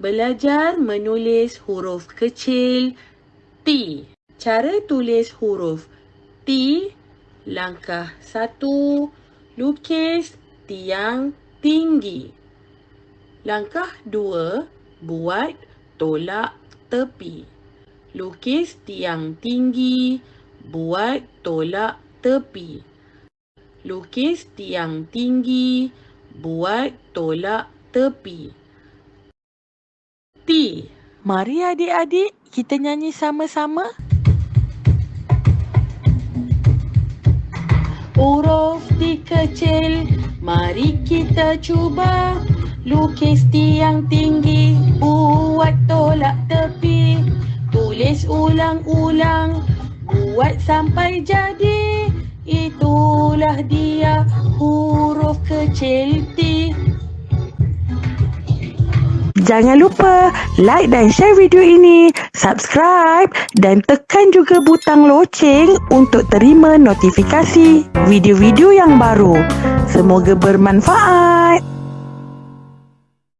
Belajar menulis huruf kecil T. Cara tulis huruf T. Langkah satu, lukis tiang tinggi. Langkah dua, buat tolak tepi. Lukis tiang tinggi, buat tolak tepi. Lukis tiang tinggi, buat tolak tepi. T. Mari adik-adik kita nyanyi sama-sama. Huruf T kecil, mari kita cuba. Lukis tiang tinggi, buat tolak tepi. Tulis ulang-ulang, buat sampai jadi. Huruf kecil T. Jangan lupa like dan share video ini, subscribe dan tekan juga butang loceng untuk terima notifikasi video-video yang baru. Semoga bermanfaat.